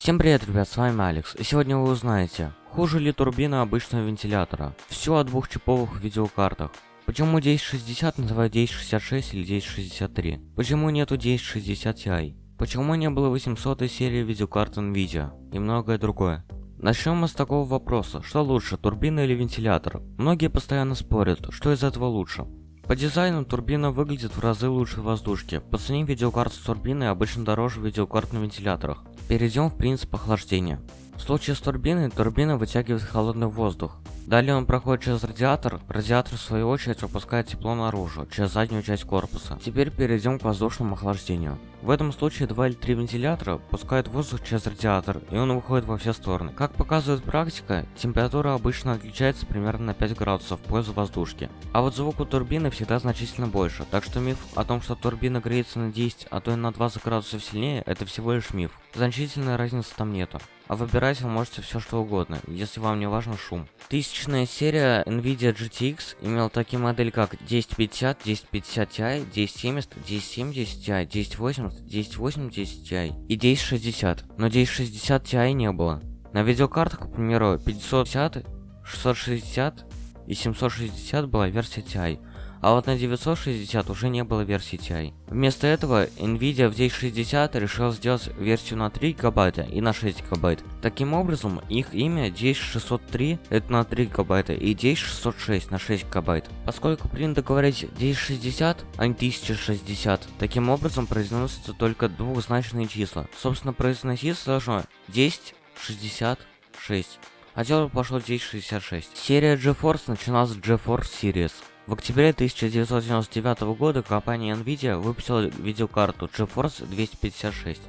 Всем привет, ребят, с вами Алекс, и сегодня вы узнаете, хуже ли турбина обычного вентилятора. Все о двухчиповых видеокартах. Почему 1060 называют 1066 или 1063? Почему нету 1060 Ti? Почему не было 800 серии видеокарт Nvidia? И многое другое. Начнем мы с такого вопроса, что лучше, турбина или вентилятор? Многие постоянно спорят, что из этого лучше. По дизайну турбина выглядит в разы лучше воздушки. По цене видеокарт с турбиной обычно дороже видеокарт на вентиляторах. Перейдем в принцип охлаждения. В случае с турбиной, турбина вытягивает холодный воздух. Далее он проходит через радиатор, радиатор в свою очередь выпускает тепло наружу, через заднюю часть корпуса. Теперь перейдем к воздушному охлаждению. В этом случае два или три вентилятора пускают воздух через радиатор, и он выходит во все стороны. Как показывает практика, температура обычно отличается примерно на 5 градусов в пользу воздушки. А вот звук у турбины всегда значительно больше, так что миф о том, что турбина греется на 10, а то и на 20 градусов сильнее, это всего лишь миф. Значительной разницы там нету. А выбирать вы можете все что угодно, если вам не важен шум. Тысячная серия NVIDIA GTX имела такие модели как 1050, 1050 Ti, 1070, 1070 Ti, 1080, 1080 Ti и 1060. Но 1060 Ti не было. На видеокартах, к примеру, 550, 660 и 760 была версия Ti, а вот на 960 уже не было версии TI. Вместо этого Nvidia в 1060 решил сделать версию на 3 гигабайта и на 6 гигабайт. Таким образом, их имя 10603 это на 3 гигабайта и 10606 на 6 гигабайт. Поскольку принято говорить 1060, а не 1060, таким образом произносятся только двухзначные числа. Собственно, произноситься должно 1066. А дело пошло 1066. Серия GeForce начиналась с GeForce Series. В октябре 1999 года компания Nvidia выпустила видеокарту GeForce 256.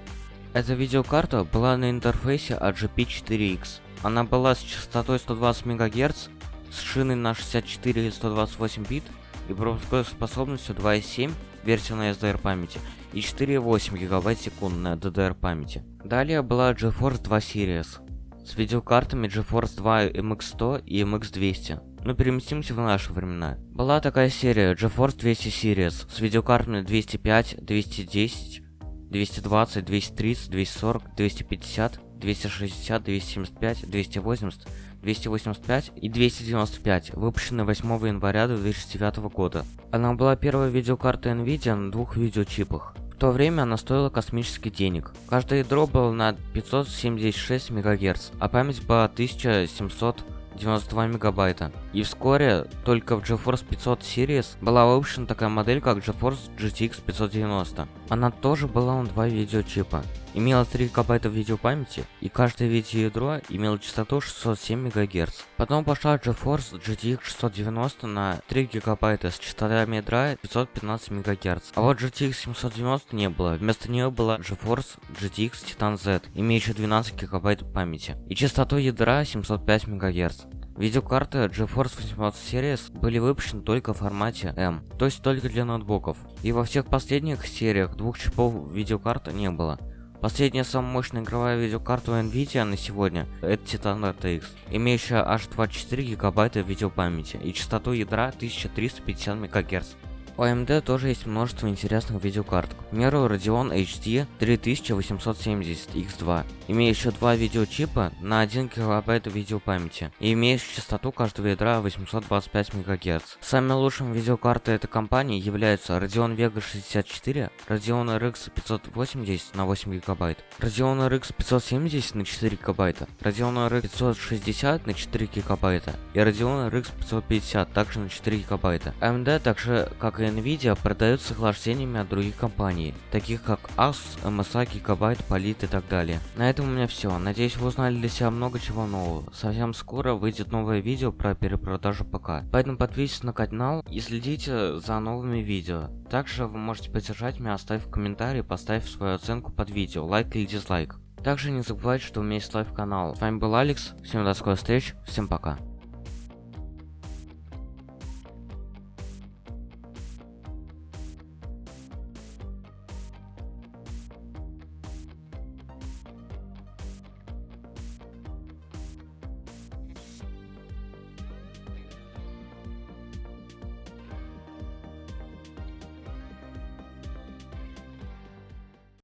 Эта видеокарта была на интерфейсе AGP4X. Она была с частотой 120 МГц, с шиной на 64 или 128 бит и пропускной способностью 2.7 версия на SDR памяти и 4.8 ГБ в секунду на DDR памяти. Далее была GeForce 2 Series с видеокартами GeForce 2 MX100 и MX200. Но переместимся в наши времена. Была такая серия GeForce 200 Series с видеокартами 205, 210, 220, 230, 240, 250, 260, 275, 280, 285 и 295, выпущенная 8 января 2009 года. Она была первой видеокартой Nvidia на двух видеочипах. То время она стоила космических денег. Каждое ядро было на 576 МГц, а память была 1700 92 мегабайта. И вскоре только в GeForce 500 Series была выпущена такая модель, как GeForce GTX 590. Она тоже была на два видеочипа. Имела 3 гигабайта видеопамяти, и каждое видеоядро имело частоту 607 МГц. Потом пошла GeForce GTX 690 на 3 гигабайта с частотами ядра 515 МГц. А вот GTX 790 не было, вместо нее была GeForce GTX Titan Z, имеющая 12 гигабайт памяти, и частотой ядра 705 МГц. Видеокарты GeForce 800 Series были выпущены только в формате M, то есть только для ноутбуков. И во всех последних сериях двух чипов видеокарты не было. Последняя самая мощная игровая видеокарта Nvidia на сегодня это Titan RTX, имеющая аж 24 гигабайта видеопамяти и частоту ядра 1350 МГц. У AMD тоже есть множество интересных видеокарт, к примеру Radeon HD 3870X2, имеющая два видеочипа на 1 ГБ видеопамяти и имеющая частоту каждого ядра 825 МГц. Самыми лучшими видеокарты этой компании являются Radeon Vega 64, Radeon RX 580 на 8 ГБ, Radeon RX 570 на 4 ГБ, Radeon RX 560 на 4 ГБ и Radeon RX 550 также на 4 ГБ. AMD также, как и Nvidia продают с охлаждениями от других компаний, таких как Asus, MSI, Gigabyte, Polit и так далее. На этом у меня все. Надеюсь вы узнали для себя много чего нового. Совсем скоро выйдет новое видео про перепродажу ПК. Поэтому подписывайтесь на канал и следите за новыми видео. Также вы можете поддержать меня, оставив комментарий, поставив свою оценку под видео, лайк или дизлайк. Также не забывайте, что у меня есть live канал. С вами был Алекс, всем до скорых встреч, всем пока.